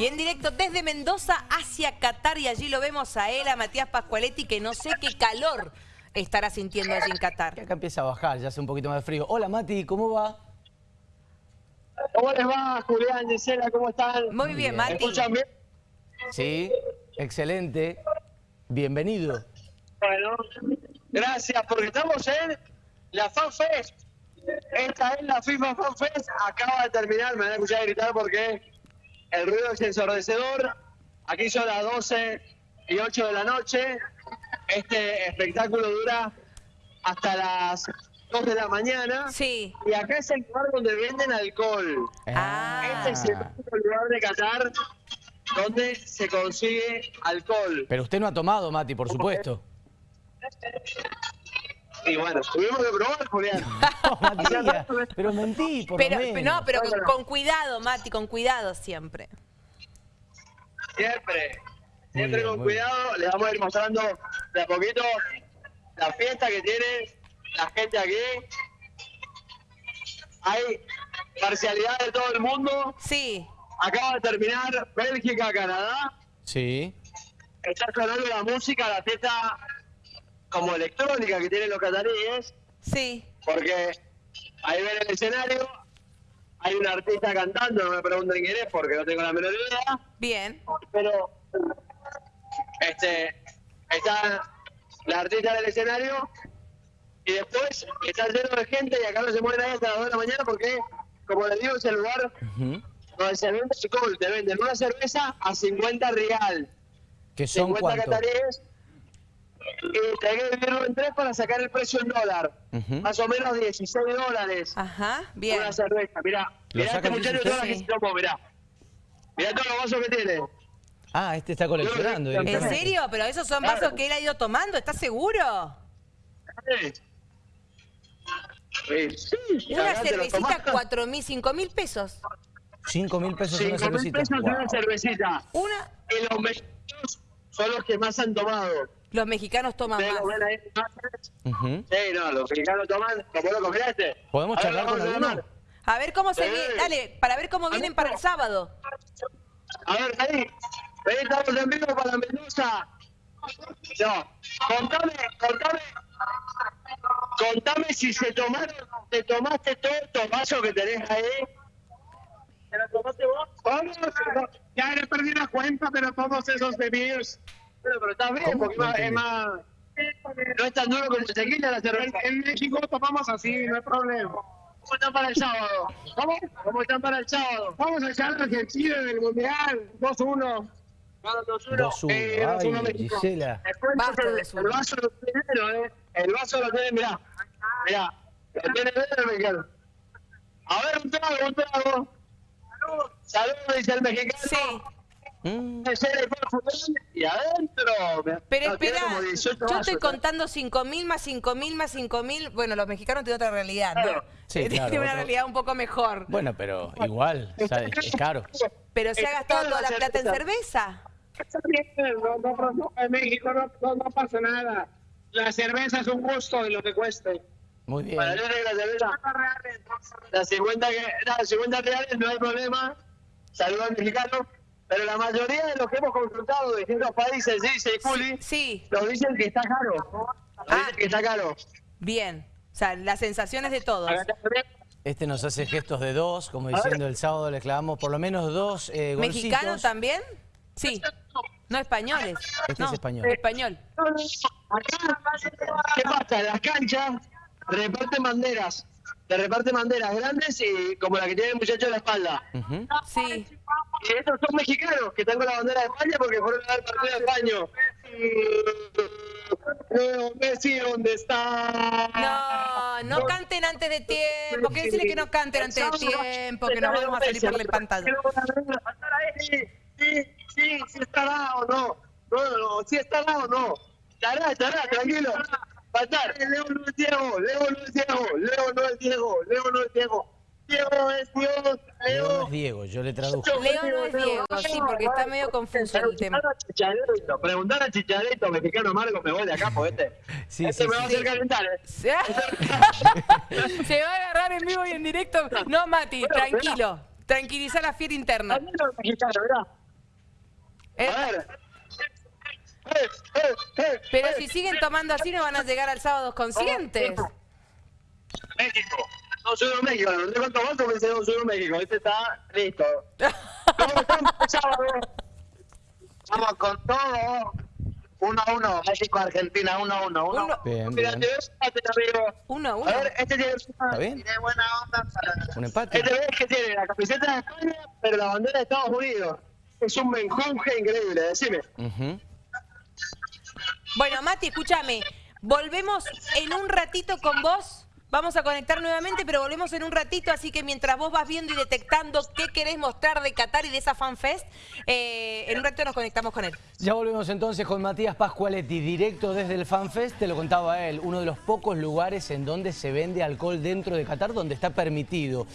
Y en directo desde Mendoza hacia Qatar y allí lo vemos a él, a Matías Pascualetti, que no sé qué calor estará sintiendo allí en Qatar. Acá empieza a bajar, ya hace un poquito más de frío. Hola Mati, ¿cómo va? ¿Cómo les va, Julián, Gisela? ¿Cómo están? Muy bien, ¿Me Mati. escuchan bien? Sí, excelente. Bienvenido. Bueno, gracias, porque estamos en la FanFest. Esta es la FIFA FanFest. Acaba de terminar, me van a escuchar gritar porque el ruido es ensordecedor. Aquí son las 12 y 8 de la noche. Este espectáculo dura hasta las 2 de la mañana. Sí. Y acá es el lugar donde venden alcohol. Ah. Este es el lugar de Qatar donde se consigue alcohol. Pero usted no ha tomado, Mati, por supuesto. Y bueno, tuvimos que probar, Julián. No, Matías, pero mentí, por Pero, lo menos. no, pero con, con cuidado, Mati, con cuidado siempre. Siempre, siempre bien, con cuidado. Les vamos a ir mostrando de a poquito la fiesta que tiene la gente aquí. Hay parcialidad de todo el mundo. Sí. Acaba de terminar Bélgica, Canadá. Sí. Está sonando la música, la fiesta como electrónica que tienen los cataríes. Sí. Porque ahí ven el escenario, hay un artista cantando, no me pregunten quién es porque no tengo la menor idea, Bien. pero este está la artista del escenario y después está lleno de gente y acá no se mueven ahí hasta las 2 de la mañana porque, como les digo, es el lugar Ujú. donde se vende alcohol, te venden una cerveza a 50 real, ¿Que son 50 cuánto? cataríes, y tenés que dividirlo en tres para sacar el precio en dólar, más o menos 16 dólares. Ajá. Bien. Una cerveza, mirá. Mirá este muchacho 16. todas las que se tomó, mirá. Mirá todos los vasos que tiene. Ah, este está coleccionando. ¿En ¿En directamente. serio? ¿Pero esos son Claro. vasos que él ha ido tomando? ¿Estás seguro? Sí. Sí, sí, Una cervecita, tomás. cuatro mil, cinco mil pesos. Cinco mil pesos una Cinco mil cervecita. pesos Wow. una cervecita. Una, Y los mexicanos son los que más han tomado. Los mexicanos toman más. imágenes. Ujú. Sí, no, los mexicanos toman, como lo compraste. ¿Podemos A ver, charlar vamos con a alguno? llamar. A ver cómo se Sí. viene. Dale, para ver cómo vienen para el sábado. A ver, ahí. Ahí estamos en vivo para Mendoza. No, contame, contame. Contame si se tomaron, te tomaste todos estos vasos que tenés ahí. ¿Te los tomaste vos? Vamos, ya le perdí la cuenta, pero todos esos bebidos. Pero, pero está bien, porque No es más, es más. No es tan duro el tequila la cerveza. En México tomamos así, no hay problema. ¿Cómo están para el sábado? ¿Cómo? ¿Cómo están para el sábado? Vamos a echar a Argentina en el Mundial. 2-1. 2-1. 2-1. Eh, 2-1 Ay, México. Gisela. Después Basta el, el vaso lo tiene, negro, eh. El vaso lo tiene, mirá. Mirá. Lo tiene negro el mexicano. A ver, un trago, un trago. Salud. Salud, dice el mexicano. Sí. Mm. Y adentro. Pero espera, como 18 yo estoy contando cinco mil más cinco mil más cinco mil. Bueno, los mexicanos tienen otra realidad, ¿no? Claro. Sí, Tienen claro, una otro- realidad un poco mejor. Bueno, pero igual, ¿sabes? es caro. Pero se ha gastado toda la plata en cerveza. no, no, no, en México no, pasa nada. La cerveza es un gusto y lo que cueste. Muy bien. Para la cerveza, las 50, que, las 50 reales no hay problema. Saludos al mexicano. Pero la mayoría de los que hemos consultado de distintos países, dice Juli, Sí, nos dicen que está caro. Nos Ah. dicen que está caro. bien. O sea, las sensaciones de todos. Este nos hace gestos de dos, como diciendo el sábado le clavamos por lo menos dos eh, golcitos. ¿Mexicanos también? Sí. No españoles. Este no, es español. Español. Acá, ¿qué pasa? En las canchas reparten banderas. Te reparten banderas grandes y como la que tiene el muchacho en la espalda. Sí. Y estos son mexicanos que están con la bandera de España porque fueron a dar partido de España. Messi, ¿dónde está? No, no canten antes de tiempo. ¿Qué decirle que no canten antes de tiempo? Que nos vamos a salir por la pantalla. Sí, sí, sí, sí estará o no. No, no, sí estará o no. Estará, estará, tranquilo. Va a estar. Leo no es Diego, Leo no es Diego, Leo no es Diego, Leo no es Diego. Diego es Dios, Leo Leo. no es Diego, yo le traduzco. Leo no es Diego, sí, porque está medio confuso el tema. Preguntar a Chicharito, preguntar a Chicharito, mexicano Marco, me voy de acá, pues este. Sí, este sí, me va a hacer calentar, ¿eh? Se va a agarrar en vivo y en directo. No, Mati, tranquilo. Tranquiliza la fiera interna. También los mexicanos, mirá. Eh, A ver. Pero si siguen tomando así no van a llegar al sábado conscientes. México. No soy de México, no sé cuánto votos pensé no soy de México. Este está listo. ¿Cómo sábado? Vamos con todo. 1 a 1, México-Argentina, 1 a 1. Uno- Bien, Mira, bien. te amigo. Uno a uno. A ver, este tiene, ¿Está bien? tiene buena onda para... ¿Un empate? Este ves que tiene la camiseta de España, pero la bandera de Estados Unidos. Es un menjunje increíble, decime. Ujú. Bueno, Mati, escúchame. Volvemos en un ratito con vos. Vamos a conectar nuevamente, pero volvemos en un ratito, así que mientras vos vas viendo y detectando qué querés mostrar de Qatar y de esa FanFest, eh, en un ratito nos conectamos con él. Ya volvemos entonces con Matías Pascualetti, directo desde el FanFest, te lo contaba él, uno de los pocos lugares en donde se vende alcohol dentro de Qatar, donde está permitido.